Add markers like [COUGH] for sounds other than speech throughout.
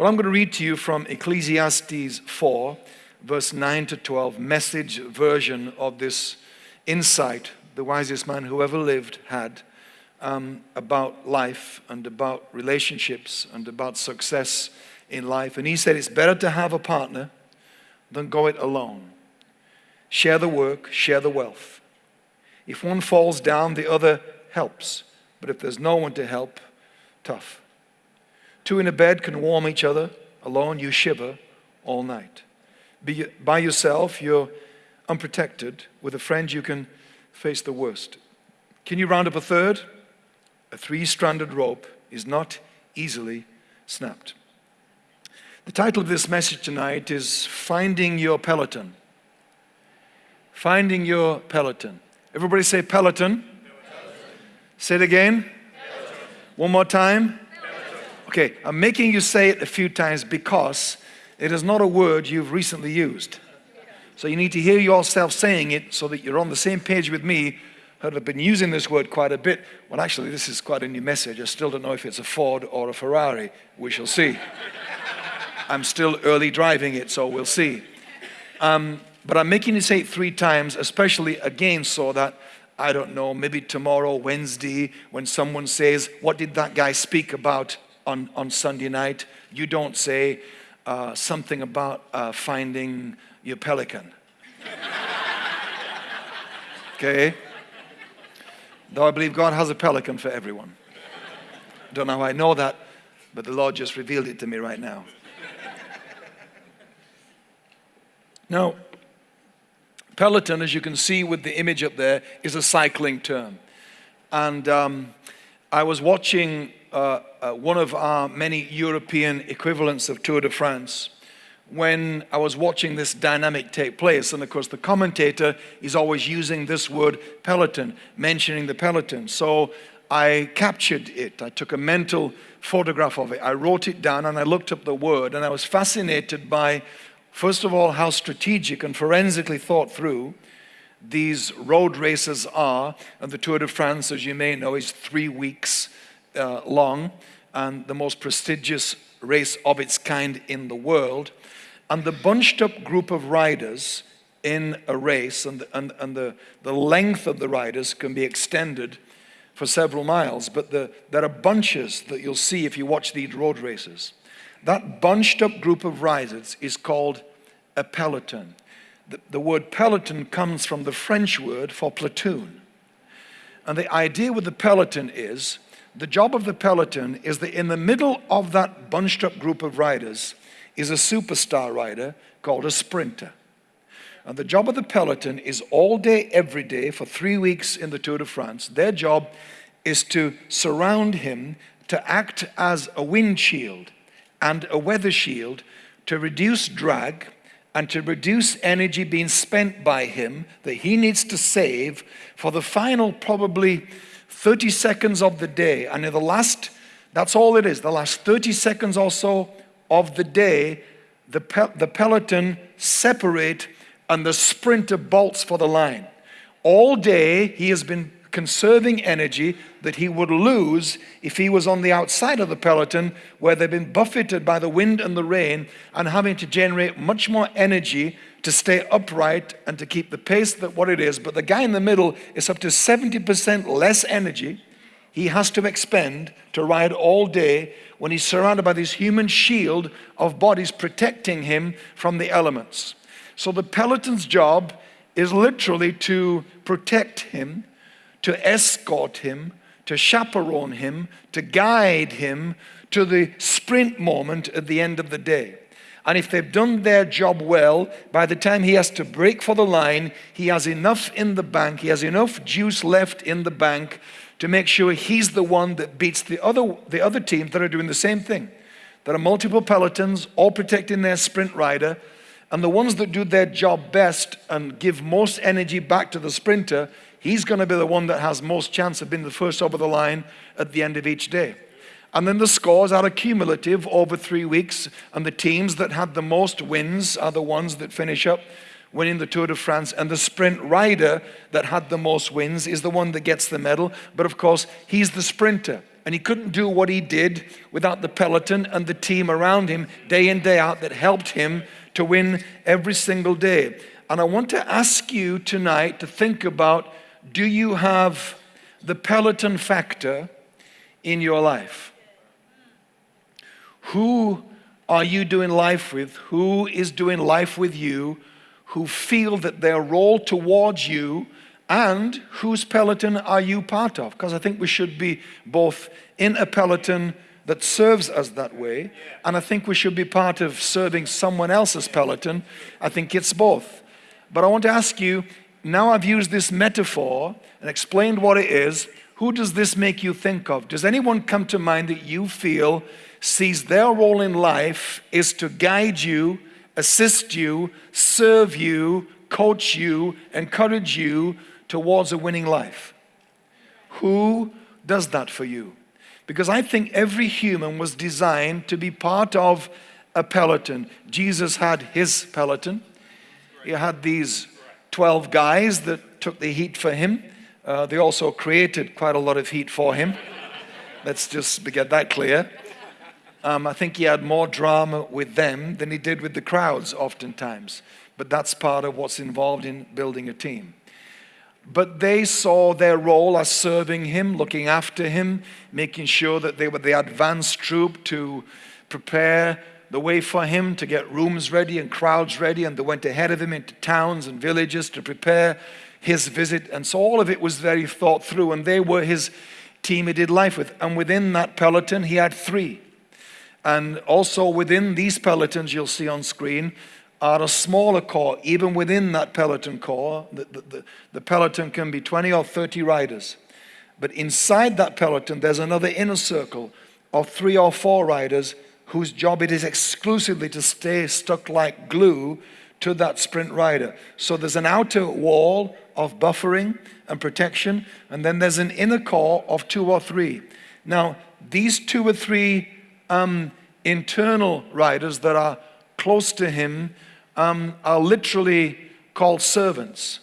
Well, I'm going to read to you from Ecclesiastes 4, verse 9 to 12, message version of this insight the wisest man who ever lived had um, about life and about relationships and about success in life. And he said it's better to have a partner than go it alone. Share the work, share the wealth. If one falls down, the other helps. But if there's no one to help, tough. Two in a bed can warm each other. Alone, you shiver all night. Be, by yourself, you're unprotected. With a friend, you can face the worst. Can you round up a third? A three stranded rope is not easily snapped. The title of this message tonight is Finding Your Peloton. Finding Your Peloton. Everybody say Peloton. Peloton. Say it again. Peloton. One more time. Okay, I'm making you say it a few times because it is not a word you've recently used. So you need to hear yourself saying it so that you're on the same page with me who have been using this word quite a bit. Well, actually, this is quite a new message. I still don't know if it's a Ford or a Ferrari. We shall see. [LAUGHS] I'm still early driving it, so we'll see. Um, but I'm making you say it three times, especially again so that I don't know, maybe tomorrow, Wednesday, when someone says, What did that guy speak about on, on Sunday night, you don't say uh, something about uh, finding your pelican. [LAUGHS] okay? Though I believe God has a pelican for everyone. Don't know how I know that, but the Lord just revealed it to me right now. Now, peloton, as you can see with the image up there, is a cycling term. And um, I was watching uh, uh, one of our many European equivalents of Tour de France when I was watching this dynamic take place. And of course, the commentator is always using this word peloton, mentioning the peloton. So I captured it. I took a mental photograph of it. I wrote it down and I looked up the word and I was fascinated by, first of all, how strategic and forensically thought through these road races are. And the Tour de France, as you may know, is three weeks uh, long and the most prestigious race of its kind in the world. And the bunched up group of riders in a race and, and, and the, the length of the riders can be extended for several miles, but the, there are bunches that you'll see if you watch these road races. That bunched up group of riders is called a peloton. The, word peloton comes from the French word for platoon. And the idea with the peloton is the job of the peloton is that in the middle of that bunched up group of riders is a superstar rider called a sprinter. And the job of the peloton is all day, every day, for three weeks in the Tour de France. Their job is to surround him, to act as a windshield and a weather shield to reduce drag and to reduce energy being spent by him that he needs to save for the final, probably 30 seconds of the day. And in the last, that's all it is, the last 30 seconds or so of the day, the, pe the peloton separate and the sprinter bolts for the line. All day, he has been conserving energy that he would lose if he was on the outside of the peloton where they've been buffeted by the wind and the rain and having to generate much more energy to stay upright and to keep the pace that what it is. But the guy in the middle is up to 70% less energy he has to expend to ride all day when he's surrounded by this human shield of bodies protecting him from the elements. So the peloton's job is literally to protect him to escort him, to chaperone him, to guide him to the sprint moment at the end of the day. And if they've done their job well, by the time he has to break for the line, he has enough in the bank, he has enough juice left in the bank to make sure he's the one that beats the other, the other teams that are doing the same thing. There are multiple pelotons, all protecting their sprint rider, and the ones that do their job best and give most energy back to the sprinter he's going to be the one that has most chance of being the first over the line at the end of each day. And then the scores are accumulative over three weeks, and the teams that had the most wins are the ones that finish up winning the Tour de France. And the sprint rider that had the most wins is the one that gets the medal. But of course, he's the sprinter. And he couldn't do what he did without the peloton and the team around him day in, day out that helped him to win every single day. And I want to ask you tonight to think about do you have the peloton factor in your life? Who are you doing life with? Who is doing life with you? Who feel that their role towards you and whose peloton are you part of? Because I think we should be both in a peloton that serves us that way, and I think we should be part of serving someone else's peloton. I think it's both. But I want to ask you now I've used this metaphor and explained what it is. Who does this make you think of? Does anyone come to mind that you feel sees their role in life is to guide you, assist you, serve you, coach you, encourage you towards a winning life. Who does that for you? Because I think every human was designed to be part of a peloton. Jesus had his peloton. He had these 12 guys that took the heat for him. Uh, they also created quite a lot of heat for him. Let's just get that clear. Um, I think he had more drama with them than he did with the crowds, oftentimes. But that's part of what's involved in building a team. But they saw their role as serving him, looking after him, making sure that they were the advance troop to prepare the way for him to get rooms ready and crowds ready. And they went ahead of him into towns and villages to prepare his visit. And so all of it was very thought through. And they were his team he did life with. And within that peloton, he had three. And also within these pelotons you'll see on screen, are a smaller corps, even within that peloton corps. The, the, the, the, peloton can be 20 or 30 riders. But inside that peloton, there's another inner circle of three or four riders whose job it is exclusively to stay stuck like glue to that sprint rider. So there's an outer wall of buffering and protection, and then there's an inner core of two or three. Now, these two or three um, internal riders that are close to him um, are literally called servants.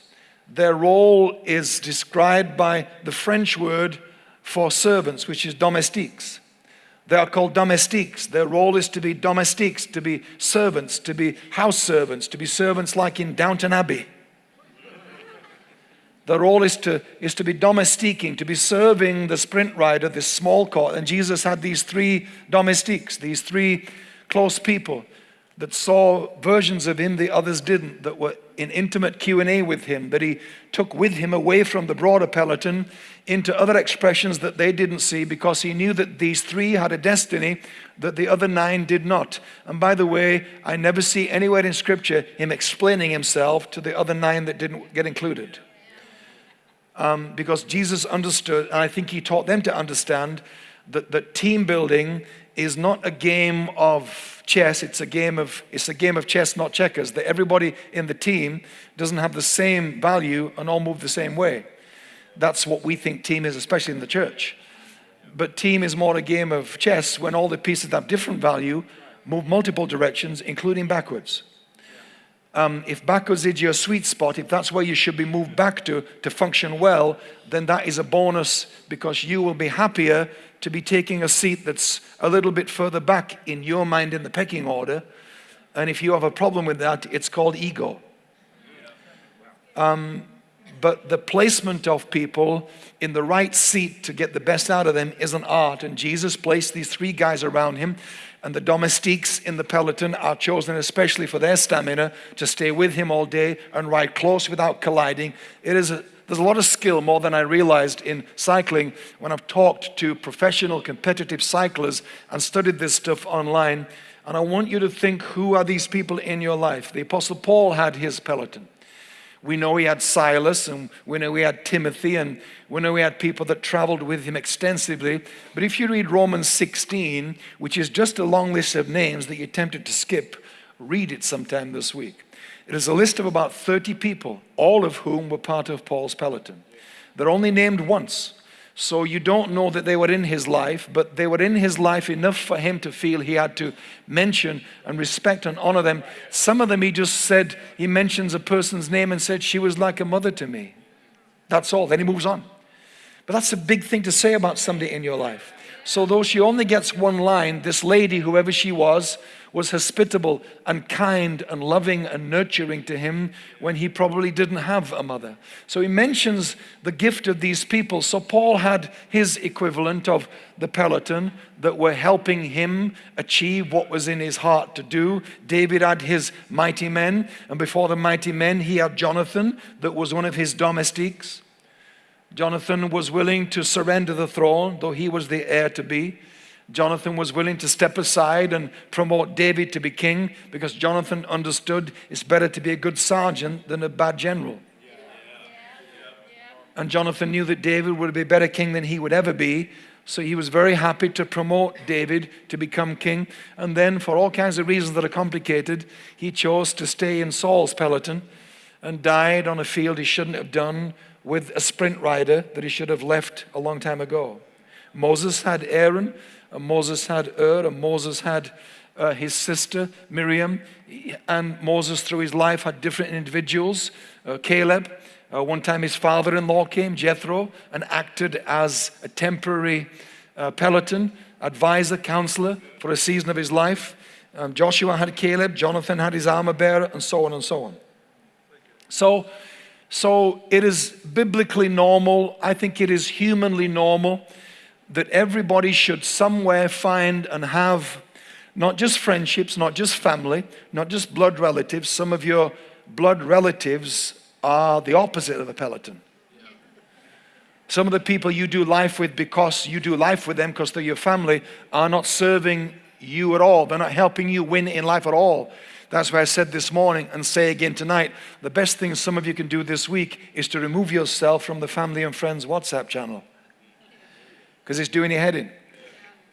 Their role is described by the French word for servants, which is domestiques. They are called domestiques. Their role is to be domestiques, to be servants, to be house servants, to be servants like in Downton Abbey. Their role is to, is to be domestiquing, to be serving the sprint rider, this small court. And Jesus had these three domestiques, these three close people that saw versions of him the others didn't, that were in intimate Q&A with him, that he took with him away from the broader peloton into other expressions that they didn't see because he knew that these three had a destiny that the other nine did not. And by the way, I never see anywhere in scripture him explaining himself to the other nine that didn't get included. Um, because Jesus understood, and I think he taught them to understand, that, that team building is not a game of chess, it's a game of it's a game of chess, not checkers. That everybody in the team doesn't have the same value and all move the same way. That's what we think team is, especially in the church. But team is more a game of chess when all the pieces have different value, move multiple directions, including backwards. Um, if backwards is your sweet spot, if that's where you should be moved back to to function well, then that is a bonus because you will be happier to be taking a seat that's a little bit further back in your mind in the pecking order. And if you have a problem with that, it's called ego. Um, but the placement of people in the right seat to get the best out of them is an art. And Jesus placed these three guys around him. And the domestiques in the peloton are chosen especially for their stamina to stay with him all day and ride close without colliding. It is a there's a lot of skill, more than I realized in cycling when I've talked to professional competitive cyclists and studied this stuff online. And I want you to think who are these people in your life? The Apostle Paul had his peloton. We know he had Silas and we know he had Timothy and we know he had people that traveled with him extensively. But if you read Romans 16, which is just a long list of names that you're tempted to skip, read it sometime this week. It is a list of about 30 people, all of whom were part of Paul's peloton. They're only named once. So you don't know that they were in his life, but they were in his life enough for him to feel he had to mention and respect and honor them. Some of them he just said, he mentions a person's name and said, She was like a mother to me. That's all. Then he moves on. But that's a big thing to say about somebody in your life. So, though she only gets one line, this lady, whoever she was, was hospitable and kind and loving and nurturing to him when he probably didn't have a mother. So, he mentions the gift of these people. So, Paul had his equivalent of the peloton that were helping him achieve what was in his heart to do. David had his mighty men, and before the mighty men, he had Jonathan, that was one of his domestiques. Jonathan was willing to surrender the throne, though he was the heir to be. Jonathan was willing to step aside and promote David to be king because Jonathan understood it's better to be a good sergeant than a bad general. And Jonathan knew that David would be a better king than he would ever be. So he was very happy to promote David to become king. And then, for all kinds of reasons that are complicated, he chose to stay in Saul's peloton and died on a field he shouldn't have done with a sprint rider that he should have left a long time ago. Moses had Aaron, Moses had Hur, and Moses had uh, his sister Miriam, and Moses, through his life, had different individuals. Uh, Caleb, uh, one time his father in law came, Jethro, and acted as a temporary uh, peloton, advisor, counselor for a season of his life. Um, Joshua had Caleb, Jonathan had his armor bearer, and so on and so on. So, so it is biblically normal, I think it is humanly normal that everybody should somewhere find and have not just friendships, not just family, not just blood relatives. Some of your blood relatives are the opposite of a peloton. Some of the people you do life with because you do life with them because they're your family are not serving you at all. They're not helping you win in life at all. That's why I said this morning and say again tonight the best thing some of you can do this week is to remove yourself from the family and friends WhatsApp channel because it's doing your head in.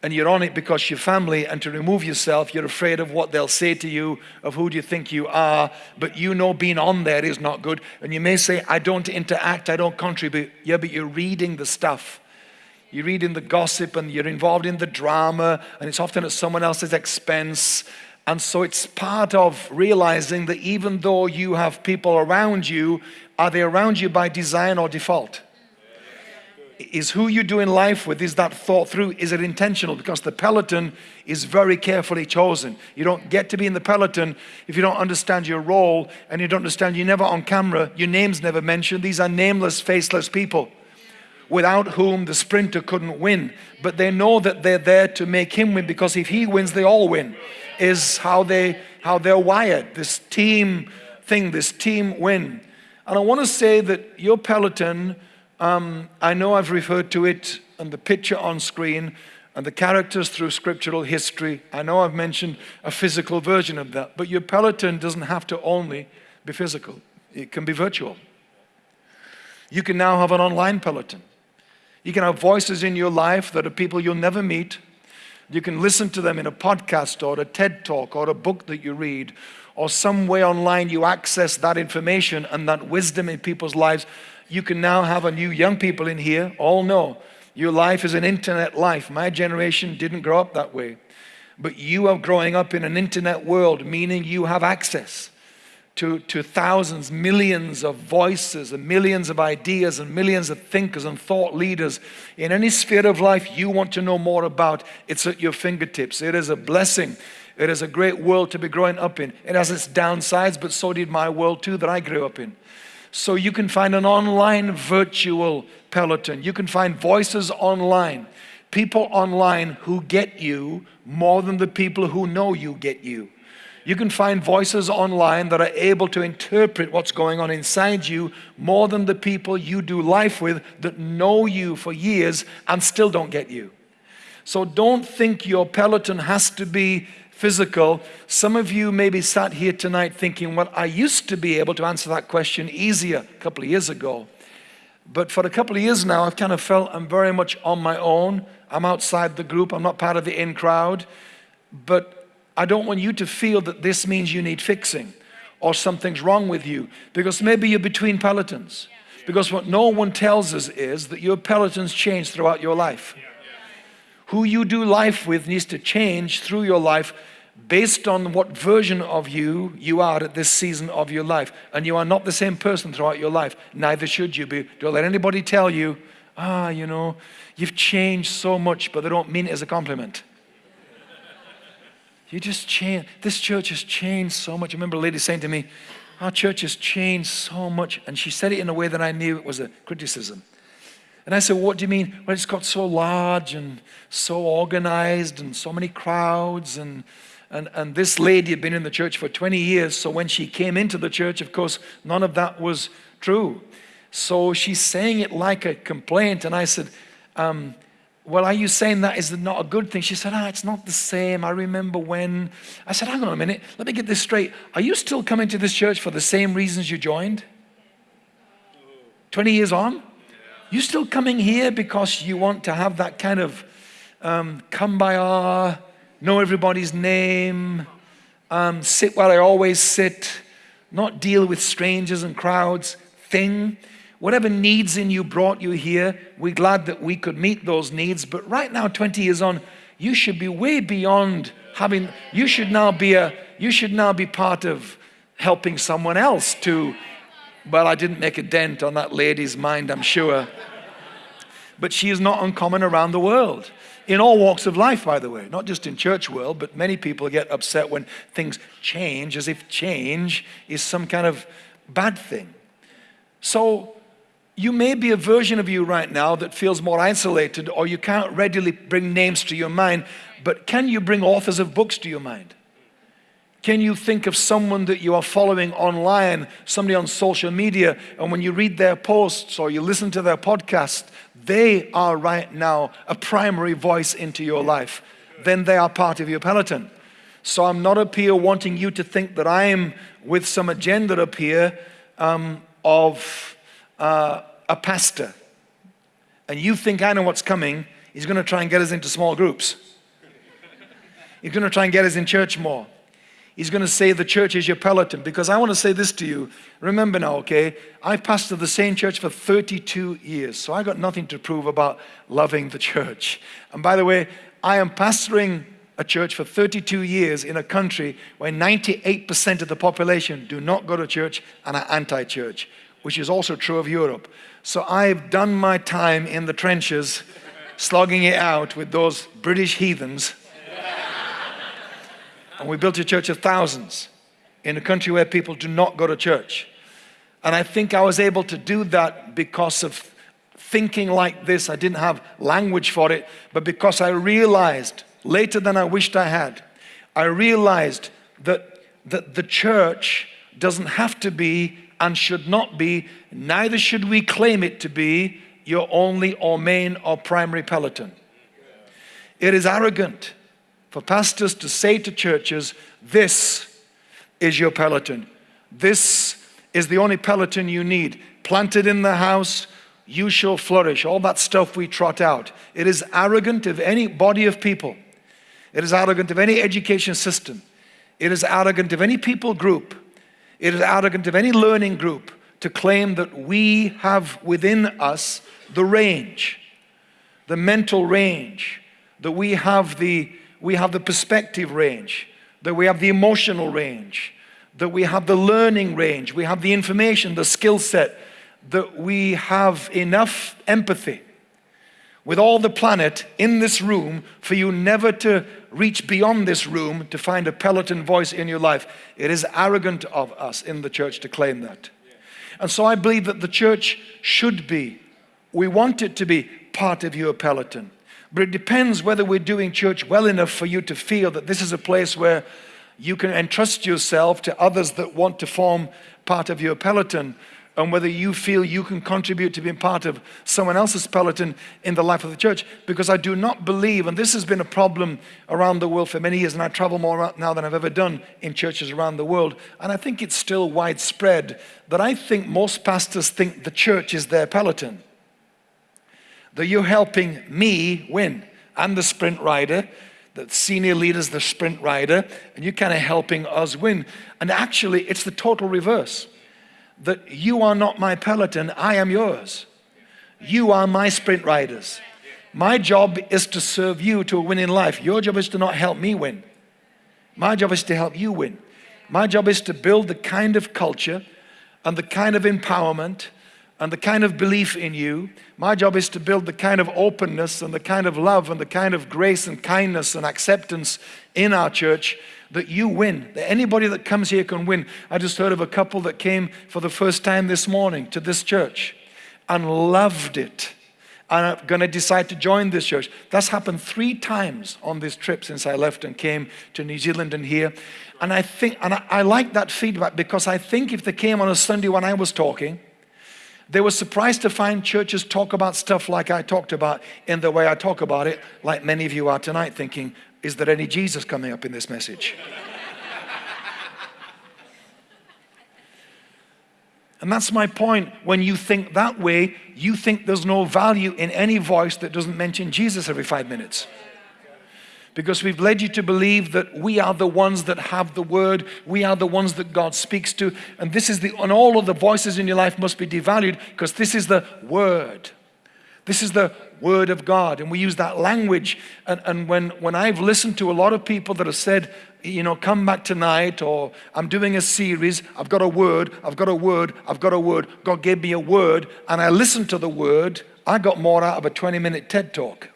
And you're on it because your family, and to remove yourself, you're afraid of what they'll say to you, of who do you think you are. But you know being on there is not good. And you may say, I don't interact, I don't contribute. Yeah, but you're reading the stuff. You're reading the gossip and you're involved in the drama, and it's often at someone else's expense. And so it's part of realizing that even though you have people around you, are they around you by design or default? Is who you're doing life with, is that thought through? Is it intentional? Because the peloton is very carefully chosen. You don't get to be in the peloton if you don't understand your role and you don't understand you're never on camera, your name's never mentioned. These are nameless, faceless people without whom the sprinter couldn't win. But they know that they're there to make him win because if he wins, they all win is how, they, how they're wired, this team thing, this team win. And I want to say that your Peloton, um, I know I've referred to it and the picture on screen and the characters through scriptural history. I know I've mentioned a physical version of that, but your Peloton doesn't have to only be physical, it can be virtual. You can now have an online Peloton. You can have voices in your life that are people you'll never meet, you can listen to them in a podcast or a TED talk or a book that you read or some way online you access that information and that wisdom in people's lives. You can now have a new young people in here all know your life is an internet life. My generation didn't grow up that way. But you are growing up in an internet world, meaning you have access to, to thousands, millions of voices and millions of ideas and millions of thinkers and thought leaders in any sphere of life you want to know more about, it's at your fingertips. It is a blessing. It is a great world to be growing up in. It has its downsides, but so did my world too that I grew up in. So you can find an online virtual peloton. You can find voices online, people online who get you more than the people who know you get you. You can find voices online that are able to interpret what's going on inside you more than the people you do life with that know you for years and still don't get you. So don't think your peloton has to be physical. Some of you may be sat here tonight thinking, well, I used to be able to answer that question easier a couple of years ago. But for a couple of years now, I've kind of felt I'm very much on my own. I'm outside the group. I'm not part of the in crowd. But I don't want you to feel that this means you need fixing or something's wrong with you because maybe you're between pelotons. Because what no one tells us is that your pelotons change throughout your life. Who you do life with needs to change through your life based on what version of you you are at this season of your life. And you are not the same person throughout your life. Neither should you be. Don't let anybody tell you, ah, you know, you've changed so much, but they don't mean it as a compliment. You just change. This church has changed so much. I remember a lady saying to me, Our church has changed so much. And she said it in a way that I knew it was a criticism. And I said, What do you mean? Well, it's got so large and so organized and so many crowds. And, and, and this lady had been in the church for 20 years. So when she came into the church, of course, none of that was true. So she's saying it like a complaint. And I said, um, well, are you saying that is not a good thing? She said, ah, it's not the same. I remember when. I said, hang on a minute. Let me get this straight. Are you still coming to this church for the same reasons you joined? 20 years on? You still coming here because you want to have that kind of um, come by our, know everybody's name, um, sit where I always sit, not deal with strangers and crowds thing? Whatever needs in you brought you here, we're glad that we could meet those needs. But right now, 20 years on, you should be way beyond having, you should now be a, you should now be part of helping someone else to, well, I didn't make a dent on that lady's mind, I'm sure. But she is not uncommon around the world. In all walks of life, by the way, not just in church world, but many people get upset when things change as if change is some kind of bad thing. So you may be a version of you right now that feels more isolated, or you can't readily bring names to your mind, but can you bring authors of books to your mind? Can you think of someone that you are following online, somebody on social media, and when you read their posts or you listen to their podcast, they are right now a primary voice into your life? Then they are part of your peloton. So I'm not up here wanting you to think that I'm with some agenda up here um, of uh, a pastor and you think I know what's coming, he's going to try and get us into small groups. He's going to try and get us in church more. He's going to say the church is your peloton. Because I want to say this to you. Remember now, okay? I pastored the same church for 32 years. So I got nothing to prove about loving the church. And by the way, I am pastoring a church for 32 years in a country where 98% of the population do not go to church and are anti church which is also true of Europe. So I've done my time in the trenches, slogging it out with those British heathens. And we built a church of thousands in a country where people do not go to church. And I think I was able to do that because of thinking like this. I didn't have language for it, but because I realized later than I wished I had, I realized that, that the church doesn't have to be and should not be, neither should we claim it to be, your only or main or primary peloton. It is arrogant for pastors to say to churches, This is your peloton. This is the only peloton you need. Planted in the house, you shall flourish. All that stuff we trot out. It is arrogant of any body of people. It is arrogant of any education system. It is arrogant of any people group it is arrogant of any learning group to claim that we have within us the range, the mental range, that we have the, we have the perspective range, that we have the emotional range, that we have the learning range, we have the information, the skill set, that we have enough empathy with all the planet in this room for you never to reach beyond this room to find a peloton voice in your life. It is arrogant of us in the church to claim that. And so I believe that the church should be, we want it to be part of your peloton. But it depends whether we're doing church well enough for you to feel that this is a place where you can entrust yourself to others that want to form part of your peloton and whether you feel you can contribute to being part of someone else's peloton in the life of the church. Because I do not believe, and this has been a problem around the world for many years, and I travel more now than I've ever done in churches around the world, and I think it's still widespread that I think most pastors think the church is their peloton. That you're helping me win. I'm the sprint rider, the senior leader's the sprint rider, and you're kind of helping us win. And actually, it's the total reverse that you are not my peloton, I am yours. You are my sprint riders. My job is to serve you to a winning life. Your job is to not help me win. My job is to help you win. My job is to build the kind of culture and the kind of empowerment and the kind of belief in you. My job is to build the kind of openness and the kind of love and the kind of grace and kindness and acceptance in our church that you win, that anybody that comes here can win. I just heard of a couple that came for the first time this morning to this church and loved it and are going to decide to join this church. That's happened three times on this trip since I left and came to New Zealand and here. And I think, and I, I like that feedback because I think if they came on a Sunday when I was talking, they were surprised to find churches talk about stuff like I talked about in the way I talk about it, like many of you are tonight, thinking, is there any Jesus coming up in this message? [LAUGHS] And that's my point. When you think that way, you think there's no value in any voice that doesn't mention Jesus every five minutes. Because we've led you to believe that we are the ones that have the word, we are the ones that God speaks to, and this is the, and all of the voices in your life must be devalued because this is the word. This is the word of God. And we use that language. And, and when, when I've listened to a lot of people that have said, you know, come back tonight, or I'm doing a series, I've got a word, I've got a word, I've got a word. God gave me a word, and I listened to the word. I got more out of a 20 minute TED talk.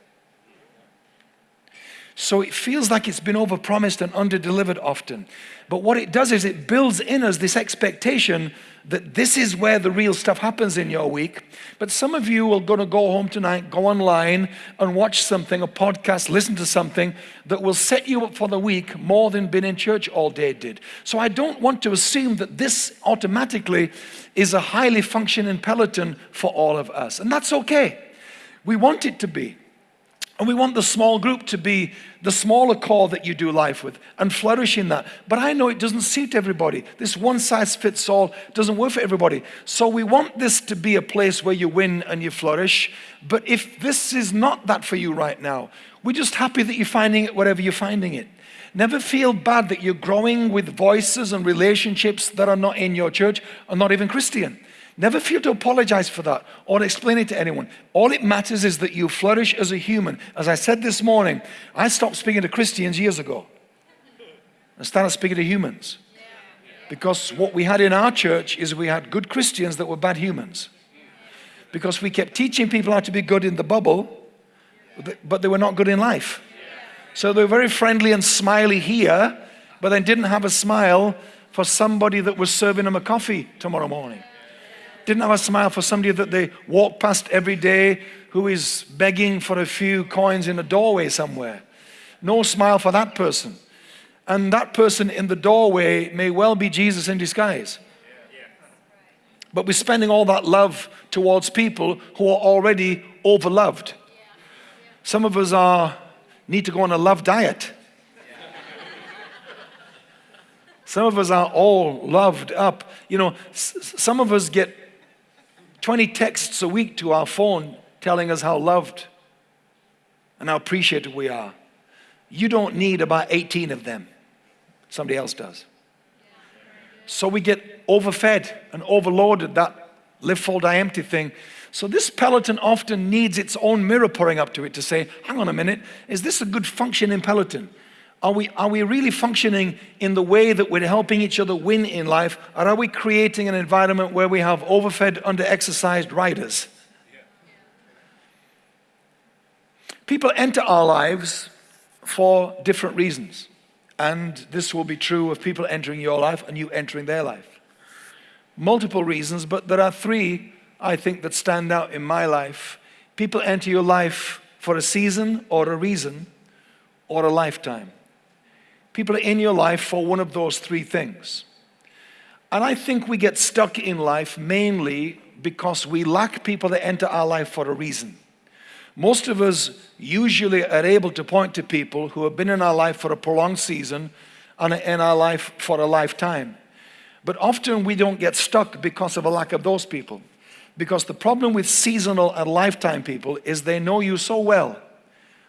So it feels like it's been overpromised and underdelivered often. But what it does is it builds in us this expectation that this is where the real stuff happens in your week. But some of you are going to go home tonight, go online and watch something, a podcast, listen to something that will set you up for the week more than being in church all day did. So I don't want to assume that this automatically is a highly functioning peloton for all of us. And that's okay. We want it to be. And we want the small group to be the smaller core that you do life with and flourish in that. But I know it doesn't suit everybody. This one size fits all doesn't work for everybody. So we want this to be a place where you win and you flourish. But if this is not that for you right now, we're just happy that you're finding it wherever you're finding it. Never feel bad that you're growing with voices and relationships that are not in your church or not even Christian. Never feel to apologize for that or explain it to anyone. All it matters is that you flourish as a human. As I said this morning, I stopped speaking to Christians years ago and started speaking to humans. Because what we had in our church is we had good Christians that were bad humans. Because we kept teaching people how to be good in the bubble, but they were not good in life. So they were very friendly and smiley here, but then didn't have a smile for somebody that was serving them a coffee tomorrow morning didn't have a smile for somebody that they walk past every day who is begging for a few coins in a doorway somewhere. No smile for that person. And that person in the doorway may well be Jesus in disguise. But we're spending all that love towards people who are already overloved. Some of us are need to go on a love diet. Some of us are all loved up. You know, some of us get 20 texts a week to our phone telling us how loved and how appreciated we are. You don't need about 18 of them. Somebody else does. So we get overfed and overloaded, that live full, die empty thing. So this peloton often needs its own mirror pouring up to it to say, hang on a minute, is this a good functioning peloton? Are we, are we really functioning in the way that we're helping each other win in life? Or are we creating an environment where we have overfed, under-exercised riders? People enter our lives for different reasons. And this will be true of people entering your life and you entering their life. Multiple reasons, but there are three, I think, that stand out in my life. People enter your life for a season or a reason or a lifetime. People are in your life for one of those three things. And I think we get stuck in life mainly because we lack people that enter our life for a reason. Most of us usually are able to point to people who have been in our life for a prolonged season and in our life for a lifetime. But often we don't get stuck because of a lack of those people. Because the problem with seasonal and lifetime people is they know you so well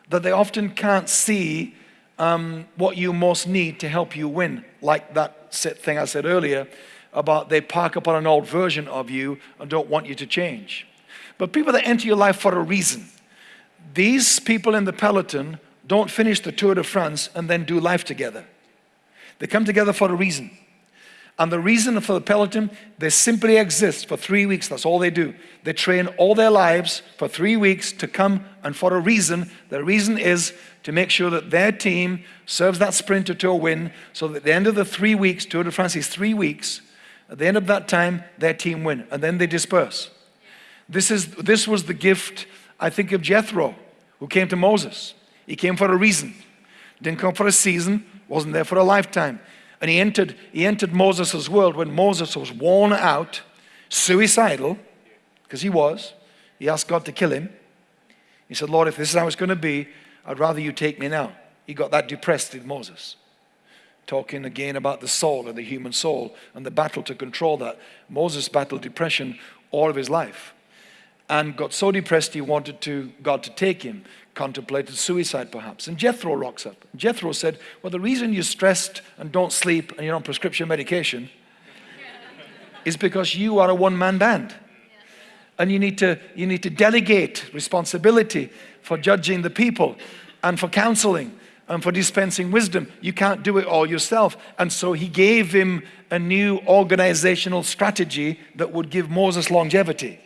that they often can't see um, what you most need to help you win. Like that thing I said earlier about they park up on an old version of you and don't want you to change. But people that enter your life for a reason, these people in the peloton don't finish the Tour de France and then do life together. They come together for a reason. And the reason for the peloton, they simply exist for three weeks. That's all they do. They train all their lives for three weeks to come and for a reason. The reason is to make sure that their team serves that sprinter to a win so that at the end of the three weeks, Tour de France is three weeks, at the end of that time, their team win. And then they disperse. This, is, this was the gift, I think, of Jethro, who came to Moses. He came for a reason. Didn't come for a season, wasn't there for a lifetime. And he entered, he entered Moses' world when Moses was worn out, suicidal, because he was. He asked God to kill him. He said, Lord, if this is how it's going to be, I'd rather you take me now. He got that depressed in Moses. Talking again about the soul and the human soul and the battle to control that. Moses battled depression all of his life and got so depressed he wanted to, God to take him contemplated suicide perhaps. And Jethro rocks up. Jethro said, Well, the reason you're stressed and don't sleep and you're on prescription medication is because you are a one man band. And you need, to, you need to delegate responsibility for judging the people and for counseling and for dispensing wisdom. You can't do it all yourself. And so he gave him a new organizational strategy that would give Moses longevity.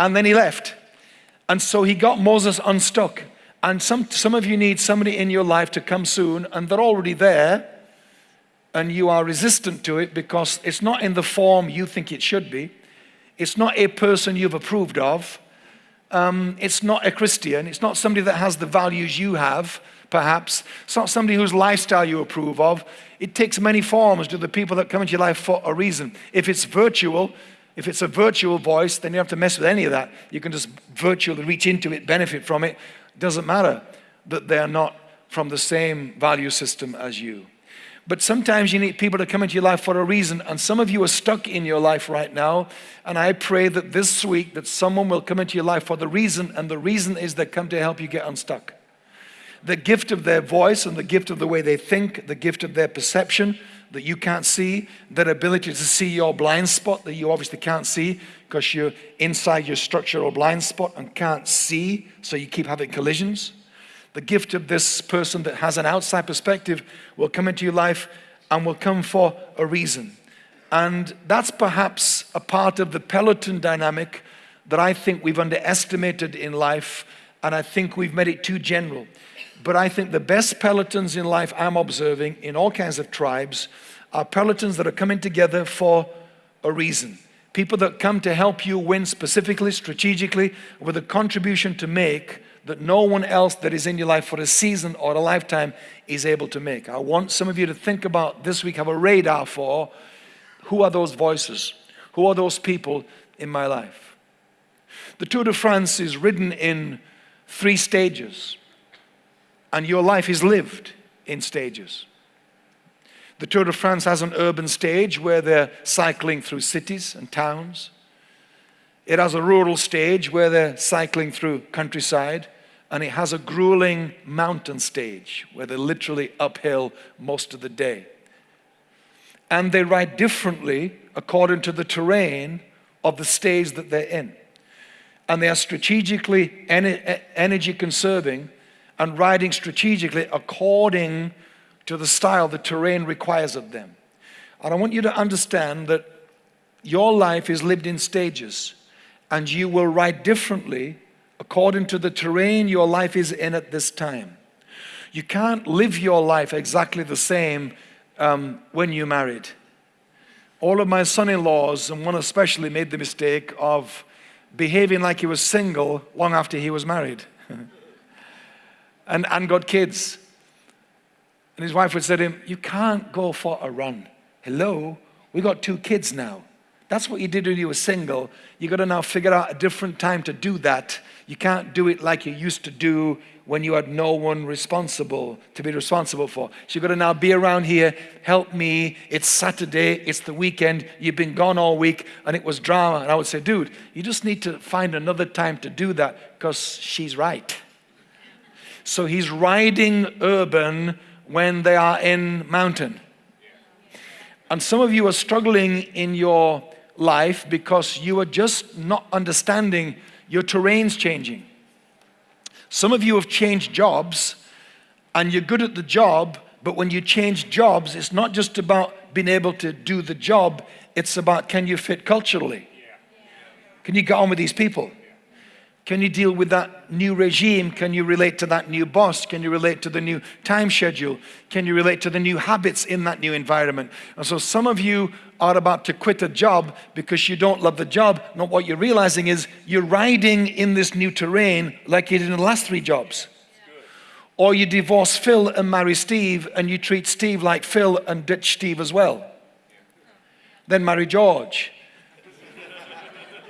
And then he left. And so he got Moses unstuck. And some, some of you need somebody in your life to come soon, and they're already there, and you are resistant to it because it's not in the form you think it should be. It's not a person you've approved of. Um, it's not a Christian. It's not somebody that has the values you have, perhaps. It's not somebody whose lifestyle you approve of. It takes many forms to the people that come into your life for a reason. If it's virtual, if it's a virtual voice, then you don't have to mess with any of that. You can just virtually reach into it, benefit from it. It doesn't matter that they're not from the same value system as you. But sometimes you need people to come into your life for a reason. And some of you are stuck in your life right now. And I pray that this week that someone will come into your life for the reason. And the reason is they come to help you get unstuck. The gift of their voice and the gift of the way they think, the gift of their perception, that you can't see, that ability to see your blind spot that you obviously can't see because you're inside your structural blind spot and can't see, so you keep having collisions. The gift of this person that has an outside perspective will come into your life and will come for a reason. And that's perhaps a part of the peloton dynamic that I think we've underestimated in life, and I think we've made it too general. But I think the best pelotons in life I'm observing in all kinds of tribes are pelotons that are coming together for a reason. People that come to help you win specifically, strategically, with a contribution to make that no one else that is in your life for a season or a lifetime is able to make. I want some of you to think about this week, have a radar for who are those voices? Who are those people in my life? The Tour de France is ridden in three stages and your life is lived in stages. The Tour de France has an urban stage where they're cycling through cities and towns. It has a rural stage where they're cycling through countryside. And it has a grueling mountain stage where they're literally uphill most of the day. And they ride differently according to the terrain of the stage that they're in. And they are strategically energy conserving and riding strategically according to the style the terrain requires of them. And I want you to understand that your life is lived in stages and you will ride differently according to the terrain your life is in at this time. You can't live your life exactly the same um, when you're married. All of my son-in-laws, and one especially, made the mistake of behaving like he was single long after he was married. [LAUGHS] and, and got kids. And his wife would say to him, You can't go for a run. Hello, we got two kids now. That's what you did when you were single. You got to now figure out a different time to do that. You can't do it like you used to do when you had no one responsible to be responsible for. So you got to now be around here, help me. It's Saturday, it's the weekend, you've been gone all week, and it was drama. And I would say, dude, you just need to find another time to do that because she's right. So he's riding urban when they are in mountain. And some of you are struggling in your life because you are just not understanding your terrain's changing. Some of you have changed jobs and you're good at the job, but when you change jobs, it's not just about being able to do the job, it's about can you fit culturally? Can you get on with these people? Can you deal with that new regime? Can you relate to that new boss? Can you relate to the new time schedule? Can you relate to the new habits in that new environment? And so some of you are about to quit a job because you don't love the job. Not what you're realizing is you're riding in this new terrain like you did in the last three jobs. Or you divorce Phil and marry Steve and you treat Steve like Phil and ditch Steve as well. Then marry George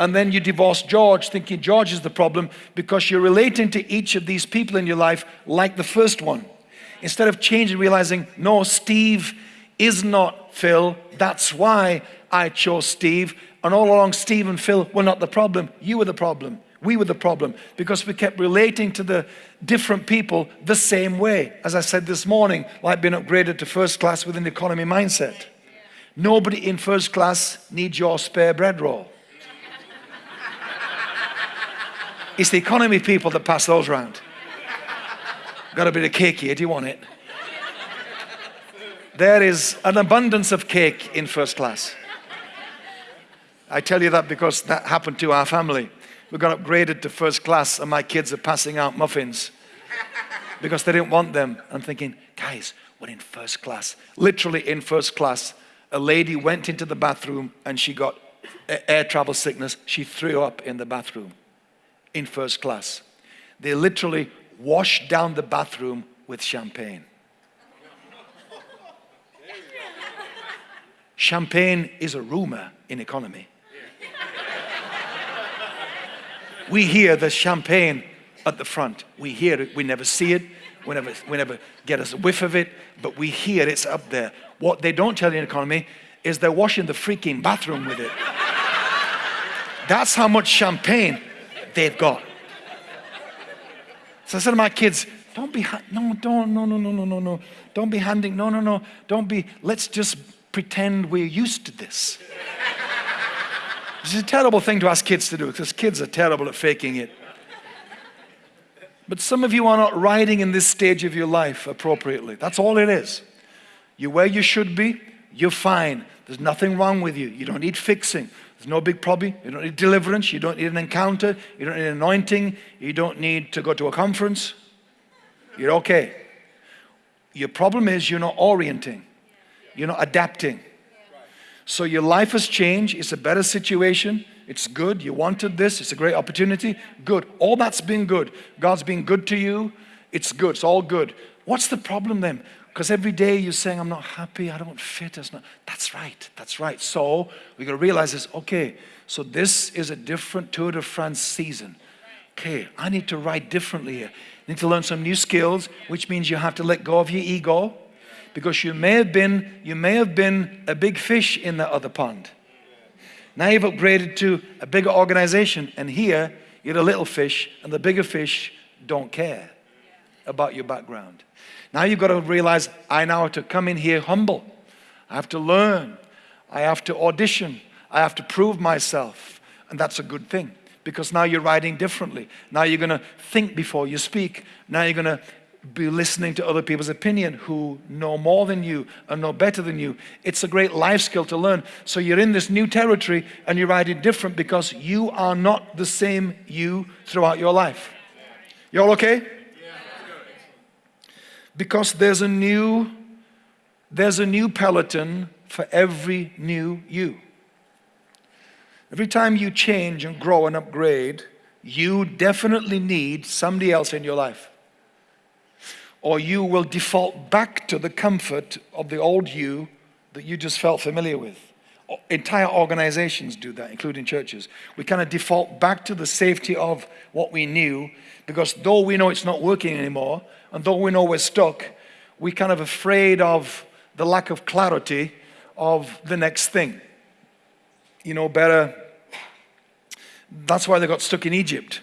and then you divorce George thinking George is the problem because you're relating to each of these people in your life like the first one. Instead of changing, realizing, no, Steve is not Phil. That's why I chose Steve. And all along, Steve and Phil were not the problem. You were the problem. We were the problem because we kept relating to the different people the same way. As I said this morning, like being upgraded to first class with an economy mindset. Nobody in first class needs your spare bread roll. It's the economy people that pass those around. Got a bit of cake here. Do you want it? There is an abundance of cake in first class. I tell you that because that happened to our family. We got upgraded to first class, and my kids are passing out muffins because they didn't want them. I'm thinking, guys, we're in first class. Literally in first class. A lady went into the bathroom and she got air travel sickness. She threw up in the bathroom in first class. They literally washed down the bathroom with champagne. Champagne is a rumor in economy. We hear the champagne at the front. We hear it. We never see it. We never, we never get a whiff of it, but we hear it's up there. What they don't tell you in economy is they're washing the freaking bathroom with it. That's how much champagne they've got. So I said to my kids, don't be, no, don't, no, no, no, no, no, no. Don't be handing, no, no, no. Don't be, let's just pretend we're used to this. It's a terrible thing to ask kids to do because kids are terrible at faking it. But some of you are not riding in this stage of your life appropriately. That's all it is. You're where you should be, you're fine. There's nothing wrong with you. You don't need fixing. There's no big problem. You don't need deliverance. You don't need an encounter. You don't need anointing. You don't need to go to a conference. You're okay. Your problem is you're not orienting. You're not adapting. So your life has changed. It's a better situation. It's good. You wanted this. It's a great opportunity. Good. All that's been good. God's been good to you. It's good. It's all good. What's the problem then? Because every day you're saying, I'm not happy, I don't fit. It's not. That's right, that's right. So we got to realize this okay, so this is a different Tour de France season. Okay, I need to ride differently here. I need to learn some new skills, which means you have to let go of your ego because you may have been, you may have been a big fish in the other pond. Now you've upgraded to a bigger organization, and here you're a little fish, and the bigger fish don't care about your background. Now you've got to realize I now have to come in here humble. I have to learn. I have to audition. I have to prove myself. And that's a good thing because now you're writing differently. Now you're going to think before you speak. Now you're going to be listening to other people's opinion who know more than you and know better than you. It's a great life skill to learn. So you're in this new territory and you're writing different because you are not the same you throughout your life. You all okay? Because there's a new there's a new peloton for every new you. Every time you change and grow and upgrade, you definitely need somebody else in your life. Or you will default back to the comfort of the old you that you just felt familiar with. Entire organizations do that, including churches. We kind of default back to the safety of what we knew because though we know it's not working anymore, and though we know we're stuck, we're kind of afraid of the lack of clarity of the next thing. You know, better. That's why they got stuck in Egypt.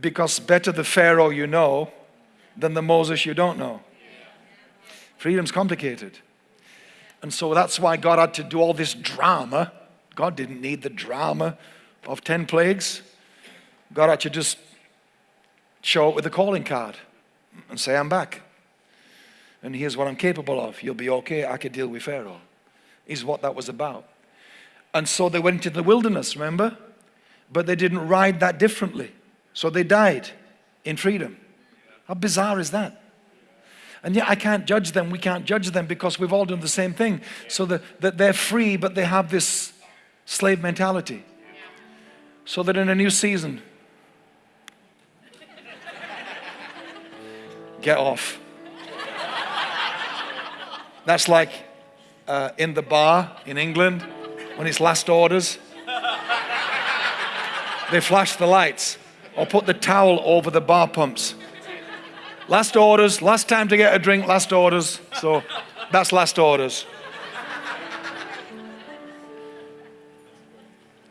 Because better the Pharaoh you know than the Moses you don't know. Freedom's complicated. And so that's why God had to do all this drama. God didn't need the drama of 10 plagues. God had to just show up with a calling card and say, I'm back. and here's what I'm capable of. You'll be okay. I could deal with Pharaoh, is what that was about. And so they went into the wilderness, remember? But they didn't ride that differently. So they died in freedom. How bizarre is that? And yet I can't judge them. We can't judge them because we've all done the same thing. So that, that they're free, but they have this slave mentality. So that in a new season, get off. That's like uh, in the bar in England when it's last orders. They flash the lights or put the towel over the bar pumps. Last orders, last time to get a drink, last orders. So that's last orders.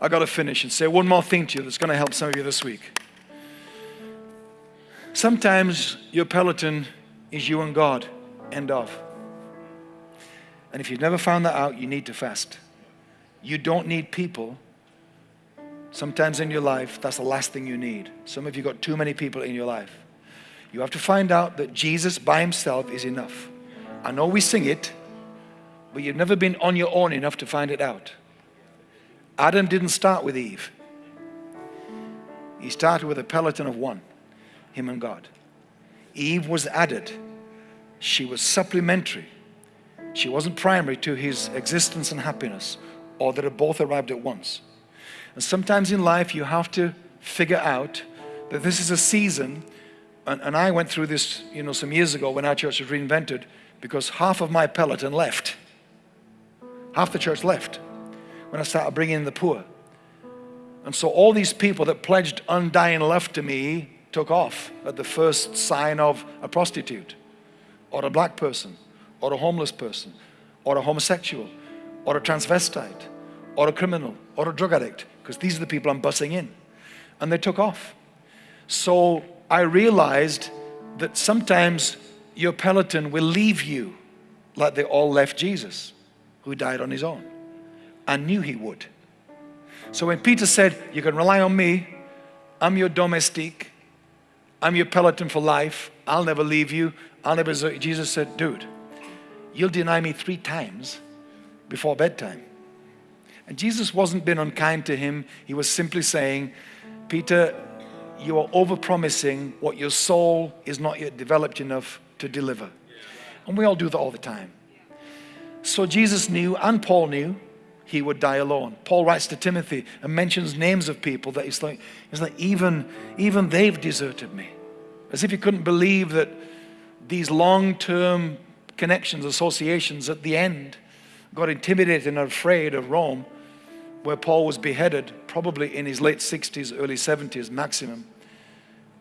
I got to finish and say one more thing to you that's going to help some of you this week. Sometimes your peloton is you and God. End of. And if you've never found that out, you need to fast. You don't need people. Sometimes in your life, that's the last thing you need. Some of you got too many people in your life. You have to find out that Jesus by himself is enough. I know we sing it, but you've never been on your own enough to find it out. Adam didn't start with Eve. He started with a peloton of one, him and God. Eve was added. She was supplementary. She wasn't primary to his existence and happiness, or that both arrived at once. And sometimes in life, you have to figure out that this is a season. And, and I went through this, you know, some years ago when our church was reinvented because half of my peloton left. Half the church left when I started bringing in the poor. And so all these people that pledged undying love to me took off at the first sign of a prostitute or a black person or a homeless person or a homosexual or a transvestite or a criminal or a drug addict because these are the people I'm bussing in. And they took off. So I realized that sometimes your peloton will leave you like they all left Jesus, who died on his own. I knew he would. So when Peter said, You can rely on me, I'm your domestique, I'm your peloton for life, I'll never leave you, I'll never. Jesus said, Dude, you'll deny me three times before bedtime. And Jesus wasn't being unkind to him. He was simply saying, Peter, you are overpromising what your soul is not yet developed enough to deliver. And we all do that all the time. So Jesus knew, and Paul knew, he would die alone. Paul writes to Timothy and mentions names of people that he's like, he's like even, even they've deserted me. As if he couldn't believe that these long-term connections, associations at the end got intimidated and afraid of Rome where Paul was beheaded, probably in his late 60s, early 70s maximum,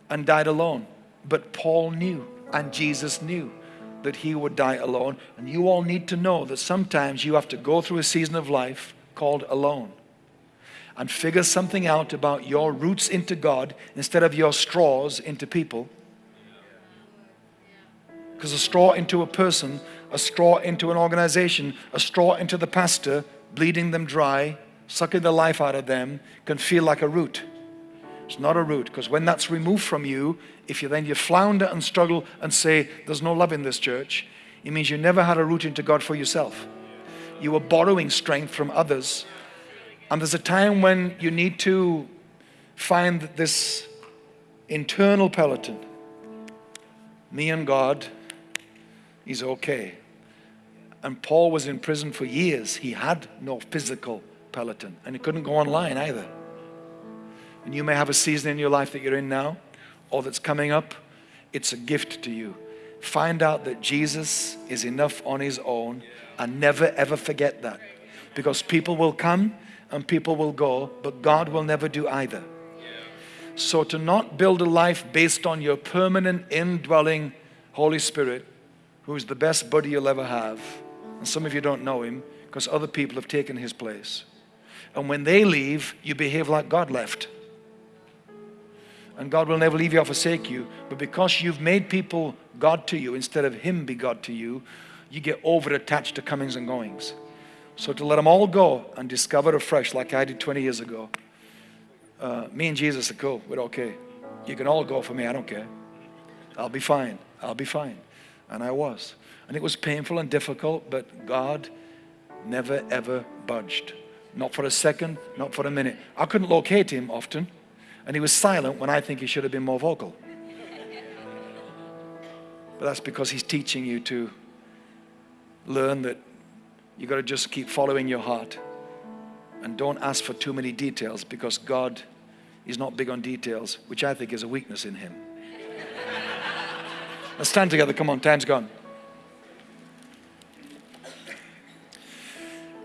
and died alone. But Paul knew, and Jesus knew, that he would die alone. And you all need to know that sometimes you have to go through a season of life called alone and figure something out about your roots into God instead of your straws into people. Because a straw into a person, a straw into an organization, a straw into the pastor, bleeding them dry, sucking the life out of them can feel like a root. It's not a root because when that's removed from you, if you then you flounder and struggle and say, There's no love in this church, it means you never had a root into God for yourself. You were borrowing strength from others. And there's a time when you need to find this internal peloton. Me and God is okay. And Paul was in prison for years. He had no physical peloton. And he couldn't go online either. And you may have a season in your life that you're in now or that's coming up. It's a gift to you. Find out that Jesus is enough on his own and never ever forget that. Because people will come and people will go, but God will never do either. So to not build a life based on your permanent indwelling Holy Spirit, who is the best buddy you'll ever have, and some of you don't know him because other people have taken his place. And when they leave, you behave like God left. And God will never leave you or forsake you. But because you've made people God to you instead of Him be God to you, you get over attached to comings and goings. So to let them all go and discover afresh, like I did 20 years ago, uh, me and Jesus are cool. We're okay. You can all go for me. I don't care. I'll be fine. I'll be fine. And I was. And it was painful and difficult, but God never ever budged. Not for a second, not for a minute. I couldn't locate him often, and he was silent when I think he should have been more vocal. But that's because he's teaching you to learn that you've got to just keep following your heart and don't ask for too many details because God is not big on details, which I think is a weakness in him. Let's stand together. Come on, time's gone.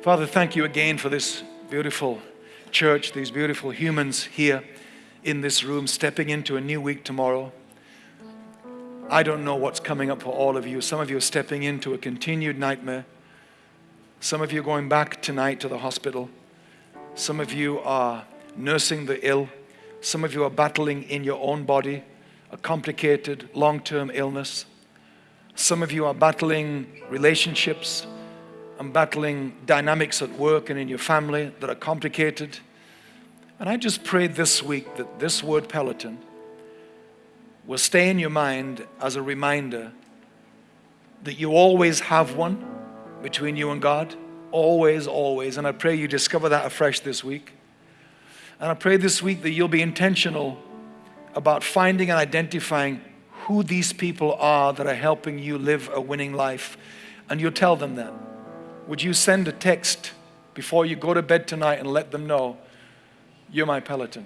Father, thank you again for this beautiful church, these beautiful humans here in this room, stepping into a new week tomorrow. I don't know what's coming up for all of you. Some of you are stepping into a continued nightmare. Some of you are going back tonight to the hospital. Some of you are nursing the ill. Some of you are battling in your own body a complicated long term illness. Some of you are battling relationships and battling dynamics at work and in your family that are complicated. And I just prayed this week that this word Peloton will stay in your mind as a reminder that you always have one between you and God. Always, always. And I pray you discover that afresh this week. And I pray this week that you'll be intentional about finding and identifying who these people are that are helping you live a winning life. And you'll tell them that. Would you send a text before you go to bed tonight and let them know you're my Peloton?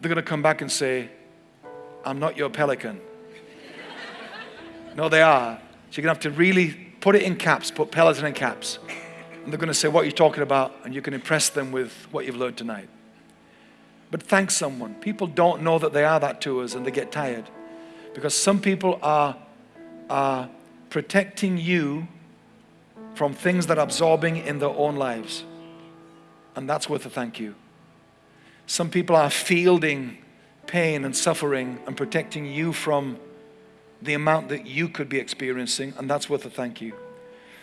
They're going to come back and say, I'm not your pelican. no, they are. So you're going to have to really put it in caps, put Peloton in caps. And they're going to say, What are you talking about? And you can impress them with what you've learned tonight. But thank someone. People don't know that they are that to us and they get tired. Because some people are, are protecting you from things that are absorbing in their own lives. And that's worth a thank you. Some people are fielding pain and suffering and protecting you from the amount that you could be experiencing, and that's worth a thank you.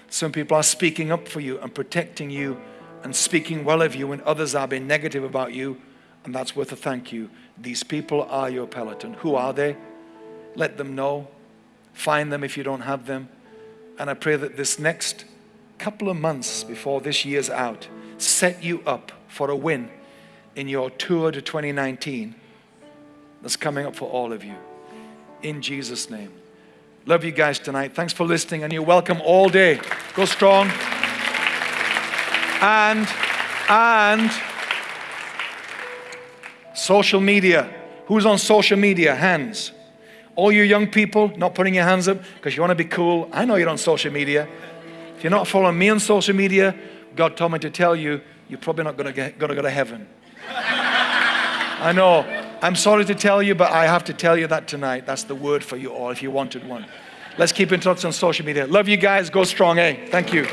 Some people are speaking up for you and protecting you and speaking well of you when others are being negative about you, and that's worth a thank you. These people are your peloton. Who are they? Let them know. Find them if you don't have them. And I pray that this next couple of months before this year's out set you up for a win in your tour to 2019 that's coming up for all of you. In Jesus' name. Love you guys tonight. Thanks for listening, and you're welcome all day. Go strong. And, and, social media. Who's on social media? Hands. All you young people not putting your hands up because you want to be cool. I know you're on social media. If you're not following me on social media, God told me to tell you, you're probably not going to, get, going to go to heaven. I know. I'm sorry to tell you, but I have to tell you that tonight. That's the word for you all if you wanted one. Let's keep in touch on social media. Love you guys. Go strong, eh? Thank you.